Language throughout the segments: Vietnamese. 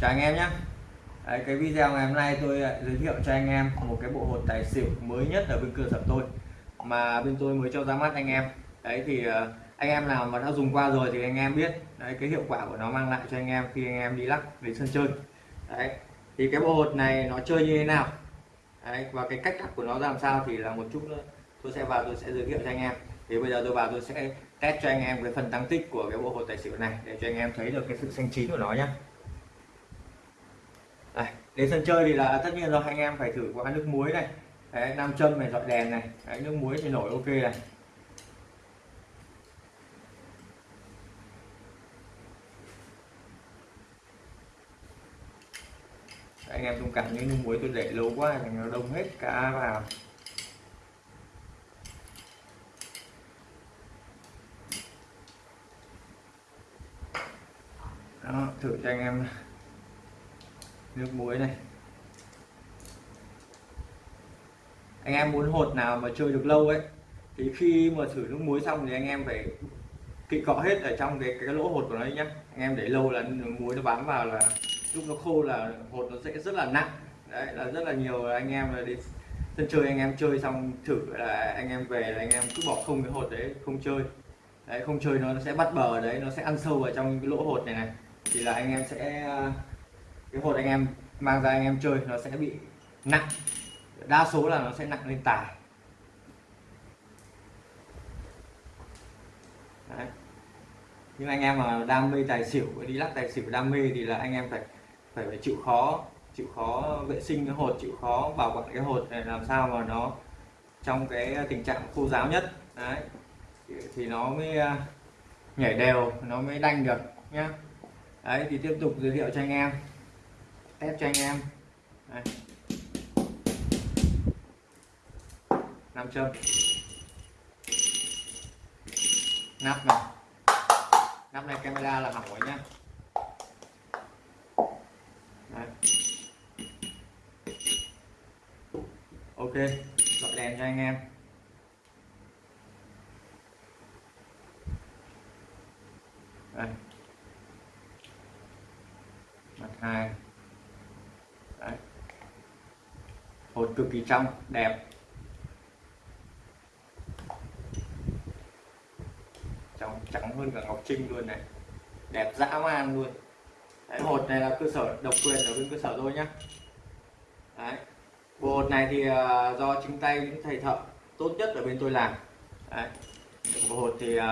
chào anh em nhé. Đấy, cái video ngày hôm nay tôi giới thiệu cho anh em một cái bộ hột tài xỉu mới nhất ở bên cơ sở tôi mà bên tôi mới cho ra mắt anh em. Đấy thì ờ, anh em nào mà đã dùng qua rồi thì anh em biết đấy cái hiệu quả của nó mang lại cho anh em khi anh em đi lắc về sân chơi. Đấy thì cái bộ hột này nó chơi như thế nào? Đấy, và cái cách lắc của nó làm sao thì là một chút nữa. Tôi sẽ vào tôi sẽ giới thiệu cho anh em. Thì bây giờ tôi vào tôi sẽ test cho anh em cái phần tăng tích của cái bộ hột tài xỉu này để cho anh em thấy được cái sự xanh chín của nó nhé đây, đến sân chơi thì là tất nhiên rồi anh em phải thử qua nước muối này. Đấy, nam châm này dọi đèn này. Đấy, nước muối thì nổi ok này. Anh em thông cảm những nước muối tôi để lâu quá thì nó đông hết cá vào. Đó thử cho anh em nước muối này. Anh em muốn hột nào mà chơi được lâu ấy, thì khi mà thử nước muối xong thì anh em phải kỵ cọ hết ở trong cái cái lỗ hột của nó nhé anh em để lâu là nước muối nó bám vào là lúc nó khô là hột nó sẽ rất là nặng. Đấy, là rất là nhiều anh em là đi sân chơi, anh em chơi xong thử là anh em về là anh em cứ bỏ không cái hột đấy, không chơi. Đấy, không chơi nó sẽ bắt bờ đấy, nó sẽ ăn sâu vào trong cái lỗ hột này này. Thì là anh em sẽ cái hột anh em mang ra anh em chơi nó sẽ bị nặng. Đa số là nó sẽ nặng lên tài. Đấy. nhưng anh em mà đam mê tài xỉu, đi lắc tài xỉu đam mê thì là anh em phải phải phải chịu khó chịu khó vệ sinh cái hột, chịu khó bảo quản cái hột này, làm sao mà nó trong cái tình trạng khô ráo nhất. Đấy. Thì nó mới à, nhảy đều, nó mới đanh được nhá. Đấy, thì tiếp tục giới thiệu cho anh em test cho anh em. Đây. nam châm nắp này. Nắp này camera là hỏng rồi nhá. Đấy. ok, bật đèn cho anh em. Đây. Mặt hai. Đấy. hột cực kỳ trong đẹp. Trong trắng hơn cả ngọc trinh luôn này. Đẹp dã man luôn. Đấy, hột này là cơ sở độc quyền ở bên cơ sở tôi nhá. Đấy. bộ hột này thì uh, do chính tay những thầy thợ tốt nhất ở bên tôi làm. Đấy. bộ hột thì uh,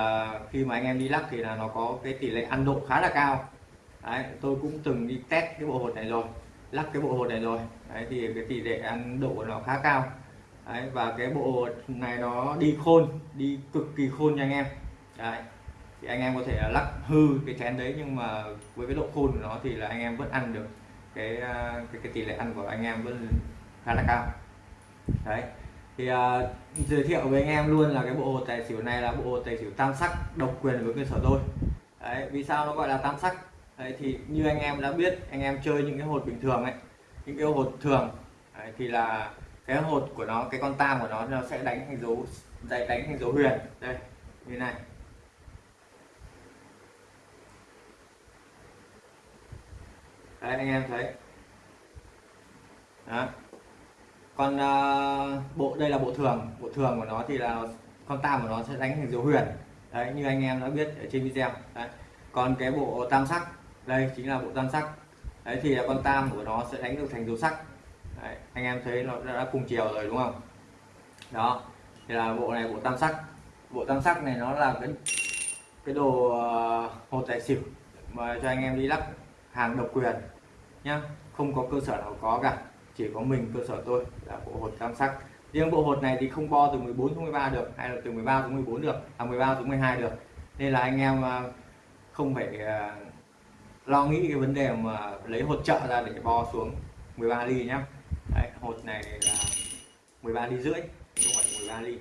khi mà anh em đi lắc thì là nó có cái tỷ lệ ăn độ khá là cao. Đấy, tôi cũng từng đi test cái bộ hột này rồi lắc cái bộ hột này rồi. Đấy, thì cái tỷ lệ ăn độ của nó khá cao. Đấy, và cái bộ hột này nó đi khôn đi cực kỳ khôn nha anh em. Đấy. thì anh em có thể lắc hư cái chén đấy nhưng mà với cái độ khôn của nó thì là anh em vẫn ăn được cái à, cái, cái tỷ lệ ăn của anh em vẫn khá là cao. Đấy thì uh, giới thiệu với anh em luôn là cái bộ hột tài xỉu này là bộ hột tài xỉu tam sắc độc quyền với cơ sở tôi. Đấy vì sao nó gọi là tam sắc? Đấy, thì như anh em đã biết anh em chơi những cái hột bình thường ấy những cái hột thường đấy, thì là cái hột của nó cái con tam của nó nó sẽ đánh thành dấu đánh thành dấu huyền. Đây như này. Đấy anh em thấy. Đó. Còn uh, bộ đây là bộ thường bộ thường của nó thì là con tam của nó sẽ đánh thành dấu huyền. Đấy như anh em đã biết ở trên video. Đấy. Còn cái bộ tam sắc đây chính là bộ tam sắc. Đấy thì con tam của nó sẽ đánh được thành dấu sắc. Đấy, anh em thấy nó đã, cùng chiều rồi đúng không? Đó thì là bộ này bộ tam sắc. Bộ tam sắc này nó là cái cái đồ ờ, hột tài xỉu mà cho anh em đi lắc hàng độc quyền nhá. Không có cơ sở nào có cả chỉ có mình cơ sở tôi là bộ hột tam sắc. Riêng bộ hột này thì không bo từ 14 xuống 13 được hay là từ 13 xuống 14 được à 13 xuống 12 được. Nên là anh em ờ, không phải ờ, lo nghĩ cái vấn đề mà lấy hột trợ ra để bo xuống 13 ly nhá. Đấy, hột này là 13 ly rưỡi không phải 13 ly.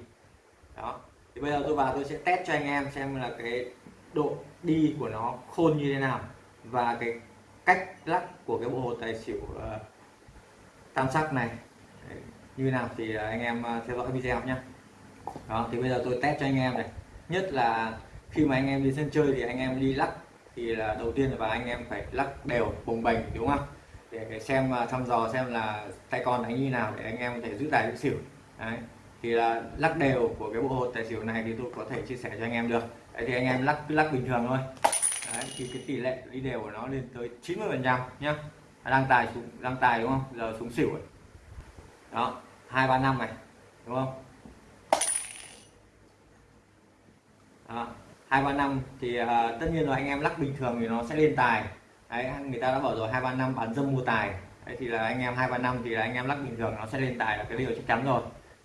Đó. Thì bây giờ tôi vào tôi sẽ test cho anh em xem là cái độ đi của nó khôn như thế nào và cái cách lắc của cái bộ hột tài xỉu uh, tam sắc này. Đấy, như nào thì ờ, anh em ờ, theo dõi video nhé đó thì bây giờ tôi test cho anh em này. Nhất là khi mà anh em đi sân chơi thì anh em đi lắc thì là đầu tiên là anh em phải lắc đều bồng bềnh đúng không để, xem à, thăm dò xem là tay con đánh như nào để anh em có thể giữ tài giữ xỉu. Đấy. Thì là lắc đều của cái bộ hột tài xỉu này thì tôi có thể chia sẻ cho anh em được. Đấy thì anh em lắc cứ lắc bình thường thôi. Đấy thì cái tỷ lệ đi đều của nó lên tới 90 phần trăm nhá. Đang tài xuống đang tài đúng không? Giờ xuống xỉu rồi. Đó hai ba năm này đúng không? Đó hai ba năm thì uh, tất nhiên là anh em lắc bình thường thì nó sẽ lên tài. Đấy người ta đã bảo rồi hai ba năm bán dâm mua tài. Đấy thì là anh em hai ba năm thì là anh em lắc bình thường nó sẽ lên tài là cái điều chắc chắn rồi.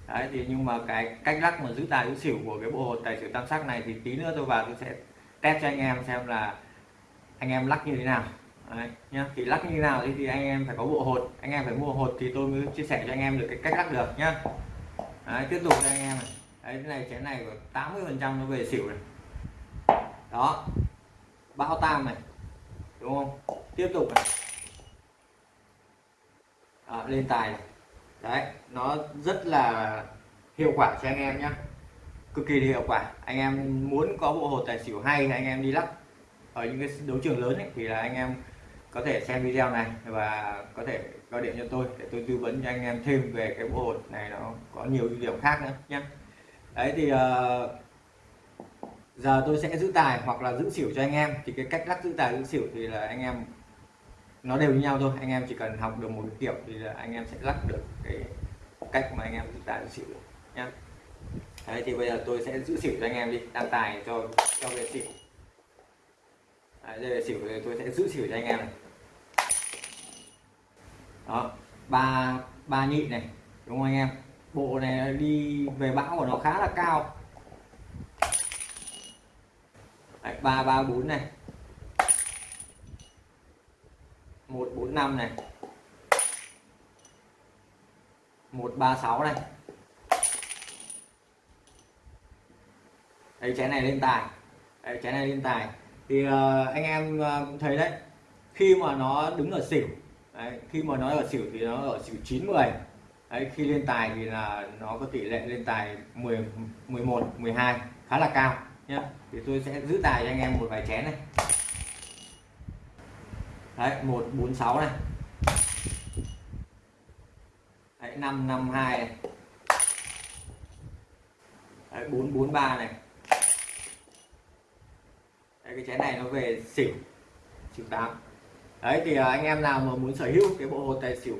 Đấy thì nhưng mà cái cách lắc mà giữ tài giữ xỉu của cái bộ hột tài xỉu tam sắc này thì tí nữa tôi vào tôi sẽ test cho anh em xem là anh em lắc như thế nào. Đấy, nhá. Thì lắc như thế nào thì, thì anh em phải có bộ hột. Anh em phải mua hột thì tôi mới chia sẻ cho anh em được cái cách lắc được nhá. Đấy, tiếp tục cho anh em này. Đấy cái này chén này của 80 phần trăm nó về xỉu này đó. Bão tam này. Đúng không? Tiếp tục này. À, lên tài này. Đấy nó rất là hiệu quả cho anh em nhé cực kỳ hiệu quả. Anh em muốn có bộ hột tài xỉu hay thì anh em đi lắc. Ở những cái đấu trường lớn ấy, thì là anh em có thể xem video này và có thể gọi điện cho tôi để tôi tư vấn cho anh em thêm về cái bộ hột này. Nó có nhiều ưu điểm khác nữa nhé đấy thì uh, giờ tôi sẽ giữ tài hoặc là giữ xỉu cho anh em. Thì cái cách lắc giữ tài giữ xỉu thì là anh em nó đều như nhau thôi. Anh em chỉ cần học được một kiểu thì là anh em sẽ lắc được cái cách mà anh em giữ tài giữ xỉu nhá. Đấy thì bây giờ tôi sẽ giữ xỉu cho anh em đi đang tài cho cho về xỉu. Đấy, đây về xỉu thì tôi sẽ giữ xỉu cho anh em này. Đó ba ba nhị này đúng không anh em? Bộ này đi về bão của nó khá là cao ba ba bốn này. Một bốn năm này. Một ba sáu này. Đây chén này lên tài. Đây chén này lên tài. Thì uh, anh em uh, thấy đấy khi mà nó đứng ở xỉu đấy, khi mà nó ở xỉu thì nó ở xỉu 90 đấy khi lên tài thì là nó có tỷ lệ lên tài 10 11 12 khá là cao nhá. Thì tôi sẽ giữ tài cho anh em một vài chén này. Đấy một bốn sáu này. Đấy năm năm hai này. Đấy bốn bốn ba này. Đấy, cái chén này nó về xỉu xỉu tám. Đấy thì à, anh em nào mà muốn sở hữu cái bộ hột tài xỉu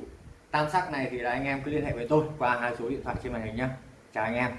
tam sắc này thì là anh em cứ liên hệ với tôi qua hai số điện thoại trên màn hình nhá. Chào anh em.